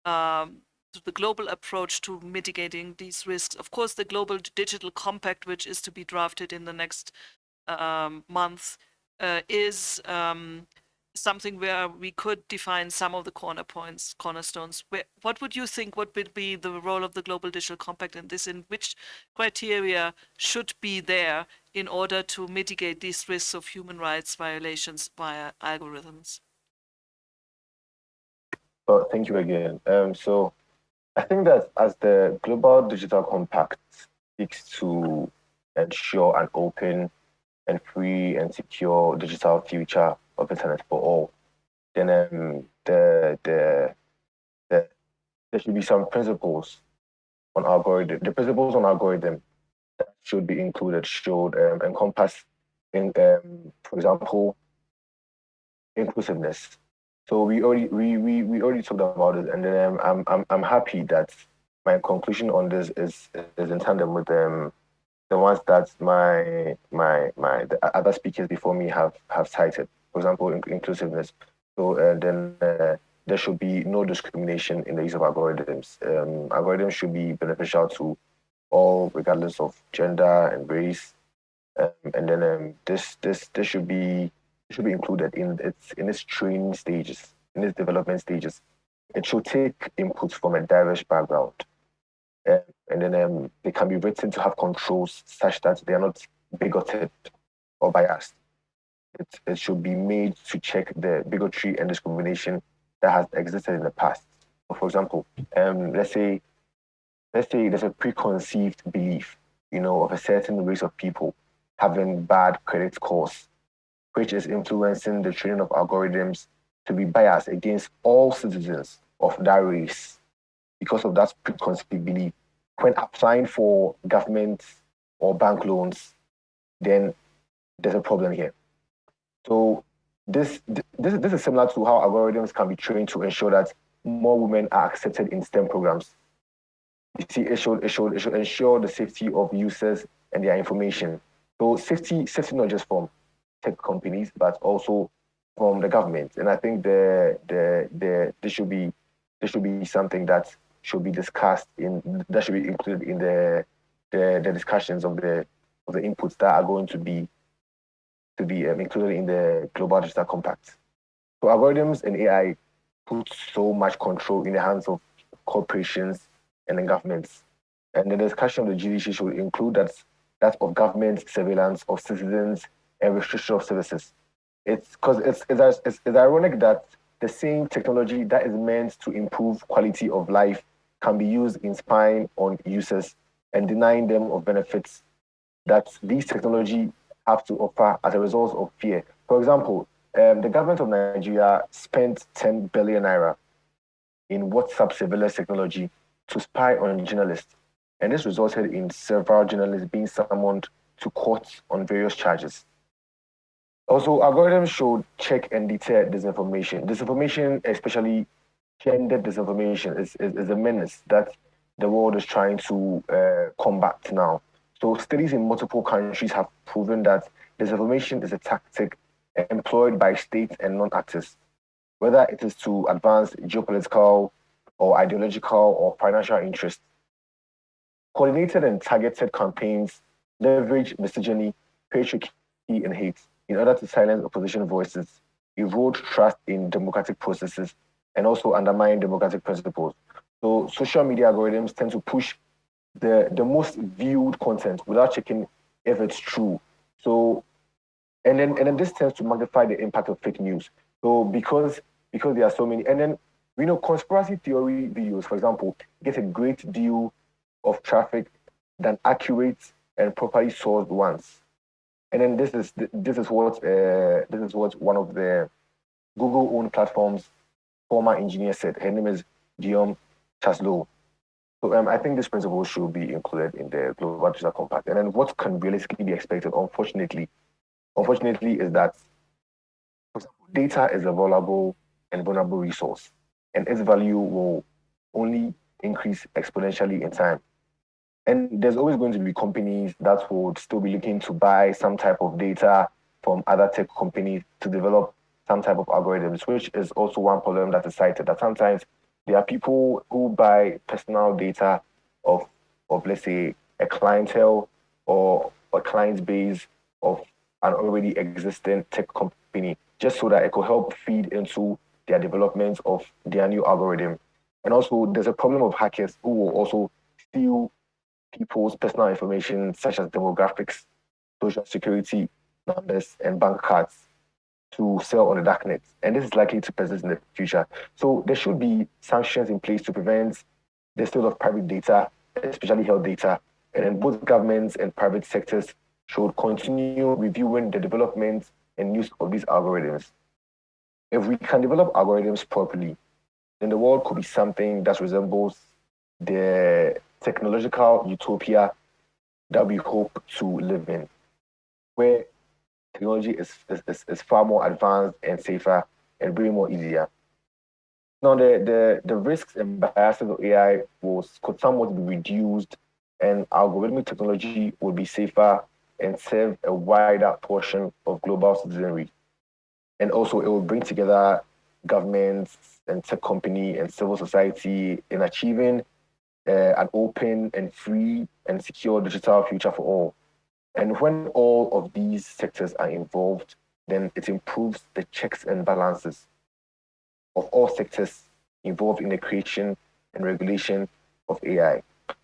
um, to the global approach to mitigating these risks, of course, the global digital compact, which is to be drafted in the next um, month, uh, is um, something where we could define some of the corner points, cornerstones. Where, what would you think would be the role of the Global Digital Compact in this, and which criteria should be there in order to mitigate these risks of human rights violations via algorithms? Well, thank you again. Um, so I think that as the Global Digital Compact seeks to ensure an open and free and secure digital future of internet for all, then um, the, the, the, there should be some principles on algorithm. The principles on algorithm that should be included should um, encompass, in, um, for example, inclusiveness. So we already we, we, we already talked about it, and then um, I'm I'm I'm happy that my conclusion on this is is in tandem with um the ones that my my my the other speakers before me have have cited. For example, in, inclusiveness. So uh, then uh, there should be no discrimination in the use of algorithms. Um, algorithms should be beneficial to all, regardless of gender and race. Um, and then um, this this this should be should be included in its in its training stages, in its development stages. It should take input from a diverse background. Um, and then um, they can be written to have controls such that they are not bigoted or biased. It, it should be made to check the bigotry and discrimination that has existed in the past. For example, um, let's say let's say there's a preconceived belief, you know, of a certain race of people having bad credit scores, which is influencing the training of algorithms to be biased against all citizens of that race because of that preconceived belief when applying for government or bank loans, then there's a problem here. So this, this, this is similar to how algorithms can be trained to ensure that more women are accepted in STEM programs. You see, it should, it should, it should ensure the safety of users and their information. So safety, safety not just from tech companies, but also from the government. And I think the, the, the, this should be, this should be something that should be discussed in that should be included in the the, the discussions of the of the inputs that are going to be to be um, included in the global digital compact. So algorithms and AI put so much control in the hands of corporations and governments. And the discussion of the GDC should include that, that of government surveillance of citizens and restriction of services. It's because it's, it's, it's, it's ironic that the same technology that is meant to improve quality of life can be used in spying on users and denying them of benefits that these technology have to offer as a result of fear. For example, um, the government of Nigeria spent 10 billion naira in WhatsApp surveillance technology to spy on journalists. And this resulted in several journalists being summoned to court on various charges. Also, algorithms should check and deter disinformation. Disinformation, especially gender disinformation, is, is, is a menace that the world is trying to uh, combat now. So studies in multiple countries have proven that disinformation is a tactic employed by states and non-actors, whether it is to advance geopolitical or ideological or financial interests. Coordinated and targeted campaigns leverage misogyny, patriarchy, and hate in order to silence opposition voices, erode trust in democratic processes, and also undermine democratic principles. So social media algorithms tend to push the, the most viewed content without checking if it's true. So and then and then this tends to magnify the impact of fake news. So because because there are so many, and then we know conspiracy theory videos, for example, get a great deal of traffic than accurate and properly sourced ones. And then this is this is what uh, this is what one of the Google owned platforms former engineer said. Her name is Guillaume Chaslot. So um, I think this principle should be included in the Global Digital Compact. And then what can realistically be expected, unfortunately, unfortunately, is that data is a valuable and vulnerable resource, and its value will only increase exponentially in time. And there's always going to be companies that would still be looking to buy some type of data from other tech companies to develop some type of algorithms, which is also one problem that is cited that sometimes there are people who buy personal data of, of let's say, a clientele or a client base of an already existing tech company just so that it could help feed into their development of their new algorithm. And also, there's a problem of hackers who will also steal people's personal information, such as demographics, social security numbers, and bank cards to sell on the darknet. And this is likely to persist in the future. So there should be sanctions in place to prevent the sale of private data, especially health data. And then both governments and private sectors should continue reviewing the development and use of these algorithms. If we can develop algorithms properly, then the world could be something that resembles the technological utopia that we hope to live in, where technology is, is, is far more advanced and safer and way more easier. Now, the, the, the risks and biases of AI was, could somewhat be reduced and algorithmic technology would be safer and serve a wider portion of global citizenry. And also, it will bring together governments and tech company and civil society in achieving uh, an open and free and secure digital future for all. And when all of these sectors are involved, then it improves the checks and balances of all sectors involved in the creation and regulation of AI.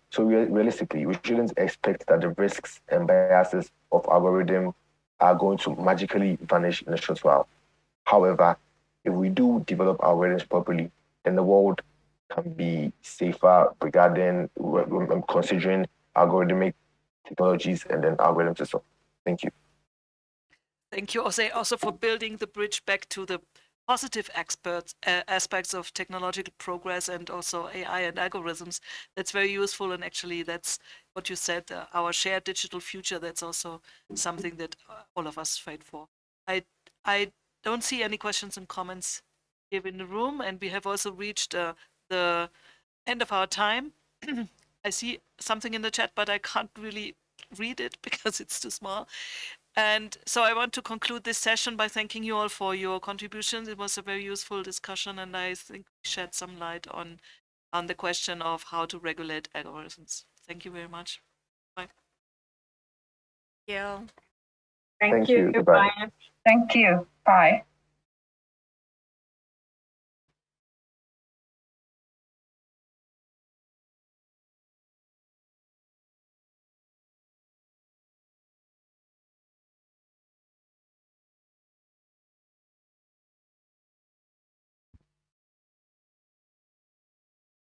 So re realistically, we shouldn't expect that the risks and biases of algorithm are going to magically vanish in a short while. However, if we do develop algorithms properly, then the world can be safer regarding considering algorithmic technologies and then algorithms as well. Thank you. Thank you, Jose, also for building the bridge back to the positive experts, uh, aspects of technological progress and also AI and algorithms. That's very useful. And actually, that's what you said, uh, our shared digital future. That's also something that uh, all of us fight for. I, I don't see any questions and comments here in the room. And we have also reached uh, the end of our time. I see something in the chat, but I can't really read it because it's too small. And so I want to conclude this session by thanking you all for your contributions. It was a very useful discussion, and I think we shed some light on on the question of how to regulate algorithms. Thank you very much. Bye. Yeah. Thank, Thank you. you. Goodbye. Bye. Thank you. Bye.